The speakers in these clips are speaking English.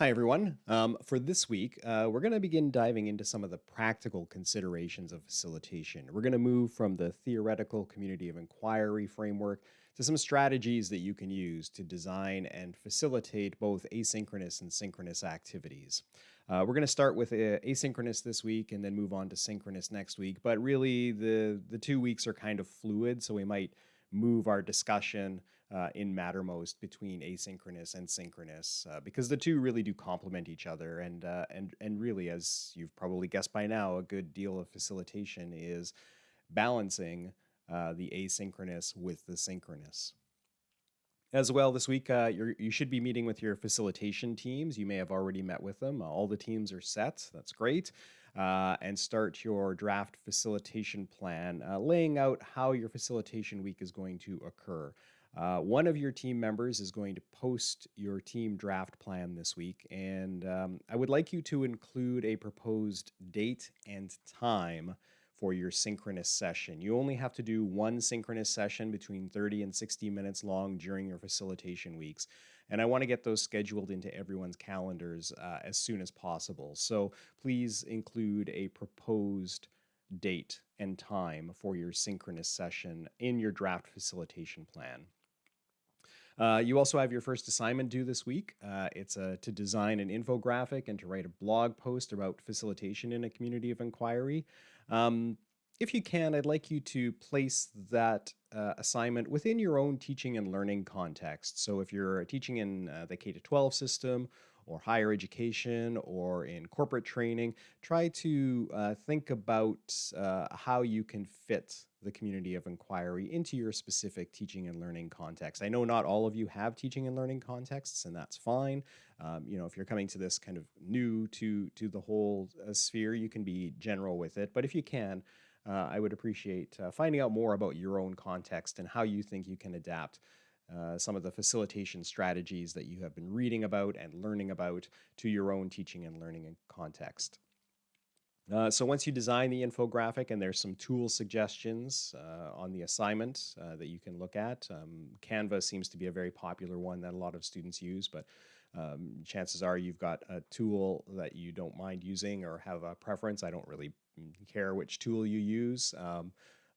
Hi, everyone. Um, for this week, uh, we're going to begin diving into some of the practical considerations of facilitation. We're going to move from the theoretical community of inquiry framework to some strategies that you can use to design and facilitate both asynchronous and synchronous activities. Uh, we're going to start with uh, asynchronous this week and then move on to synchronous next week. But really, the, the two weeks are kind of fluid, so we might move our discussion uh, in Mattermost between asynchronous and synchronous uh, because the two really do complement each other and uh, and and really as you've probably guessed by now a good deal of facilitation is balancing uh, the asynchronous with the synchronous. As well, this week uh, you should be meeting with your facilitation teams. You may have already met with them. all the teams are set. That's great uh, and start your draft facilitation plan, uh, laying out how your facilitation week is going to occur. Uh, one of your team members is going to post your team draft plan this week, and um, I would like you to include a proposed date and time for your synchronous session. You only have to do one synchronous session between 30 and 60 minutes long during your facilitation weeks. And I want to get those scheduled into everyone's calendars uh, as soon as possible. So please include a proposed date and time for your synchronous session in your draft facilitation plan. Uh, you also have your first assignment due this week. Uh, it's uh, to design an infographic and to write a blog post about facilitation in a community of inquiry. Um, if you can, I'd like you to place that uh, assignment within your own teaching and learning context. So if you're teaching in uh, the K-12 system or higher education or in corporate training, try to uh, think about uh, how you can fit the community of inquiry into your specific teaching and learning context. I know not all of you have teaching and learning contexts, and that's fine. Um, you know, if you're coming to this kind of new to to the whole uh, sphere, you can be general with it. But if you can, uh, I would appreciate uh, finding out more about your own context and how you think you can adapt uh, some of the facilitation strategies that you have been reading about and learning about to your own teaching and learning context. Uh, so once you design the infographic and there's some tool suggestions uh, on the assignment uh, that you can look at. Um, Canva seems to be a very popular one that a lot of students use, but um, chances are you've got a tool that you don't mind using or have a preference. I don't really care which tool you use. Um,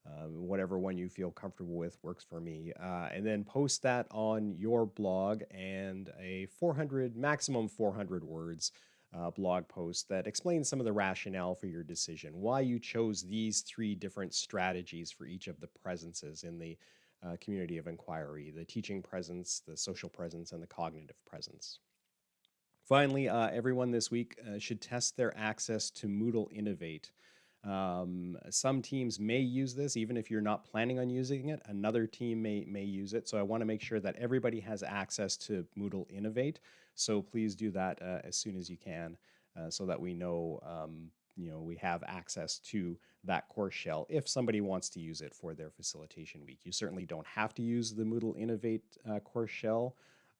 uh, whatever one you feel comfortable with works for me. Uh, and then post that on your blog and a 400, maximum 400 words uh, blog post that explains some of the rationale for your decision, why you chose these three different strategies for each of the presences in the uh, community of inquiry, the teaching presence, the social presence, and the cognitive presence. Finally, uh, everyone this week uh, should test their access to Moodle Innovate. Um, some teams may use this even if you're not planning on using it. Another team may, may use it. So I want to make sure that everybody has access to Moodle Innovate. So please do that uh, as soon as you can uh, so that we know um, you know, we have access to that course shell if somebody wants to use it for their facilitation week. You certainly don't have to use the Moodle Innovate uh, course shell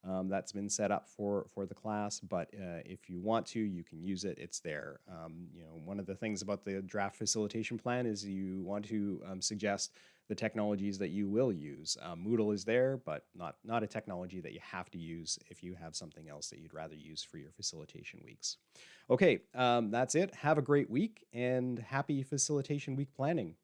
um, that's been set up for for the class. But uh, if you want to, you can use it. It's there. Um, you know, one of the things about the draft facilitation plan is you want to um, suggest the technologies that you will use. Um, Moodle is there, but not not a technology that you have to use if you have something else that you'd rather use for your facilitation weeks. Okay, um, that's it. Have a great week and happy facilitation week planning.